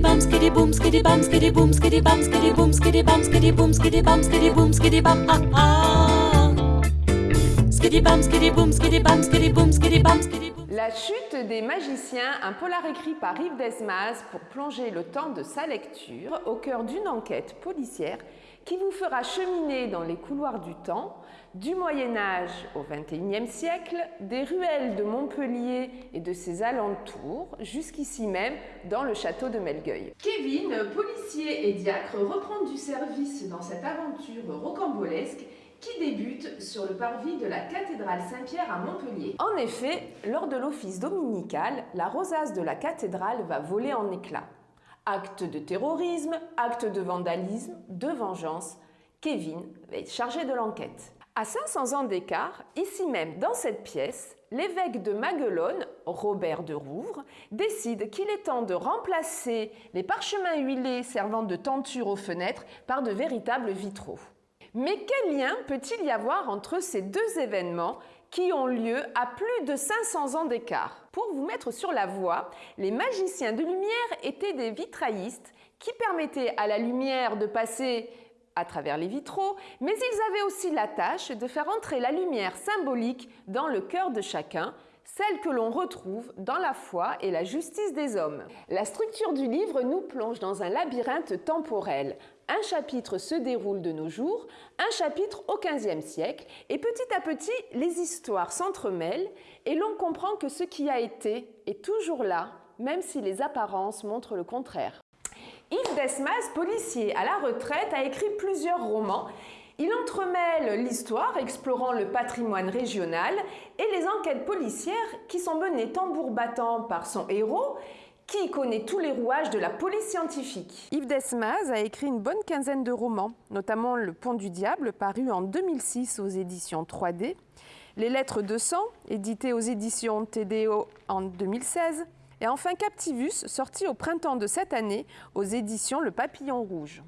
bum skiddy boom skiddy bum skiddy boom skiddy bum skiddy boom skiddy bum skiddy boom skiddy bum skiddy boom skiddy bum ah ah La chute des magiciens, un polar écrit par Yves Desmaz pour plonger le temps de sa lecture au cœur d'une enquête policière qui vous fera cheminer dans les couloirs du temps, du Moyen Âge au XXIe siècle, des ruelles de Montpellier et de ses alentours, jusqu'ici même dans le château de Melgueil. Kevin, policier et diacre, reprend du service dans cette aventure rocambolesque qui débute sur le parvis de la cathédrale Saint-Pierre à Montpellier. En effet, lors de l'office dominical, la rosace de la cathédrale va voler en éclats. Acte de terrorisme, acte de vandalisme, de vengeance, Kevin va être chargé de l'enquête. À 500 ans d'écart, ici même dans cette pièce, l'évêque de Maguelone, Robert de Rouvre, décide qu'il est temps de remplacer les parchemins huilés servant de tenture aux fenêtres par de véritables vitraux. Mais quel lien peut-il y avoir entre ces deux événements qui ont lieu à plus de 500 ans d'écart? Pour vous mettre sur la voie, les magiciens de lumière étaient des vitraillistes qui permettaient à la lumière de passer à travers les vitraux, mais ils avaient aussi la tâche de faire entrer la lumière symbolique dans le cœur de chacun, celle que l'on retrouve dans la foi et la justice des hommes. La structure du livre nous plonge dans un labyrinthe temporel. Un chapitre se déroule de nos jours, un chapitre au XVe siècle, et petit à petit, les histoires s'entremêlent et l'on comprend que ce qui a été est toujours là, même si les apparences montrent le contraire. Yves Desmas, policier à la retraite, a écrit plusieurs romans il entremêle l'histoire explorant le patrimoine régional et les enquêtes policières qui sont menées tambour battant par son héros qui connaît tous les rouages de la police scientifique. Yves Desmaz a écrit une bonne quinzaine de romans, notamment Le Pont du Diable, paru en 2006 aux éditions 3D, Les Lettres de sang, édité aux éditions TDO en 2016, et enfin Captivus, sorti au printemps de cette année aux éditions Le Papillon Rouge.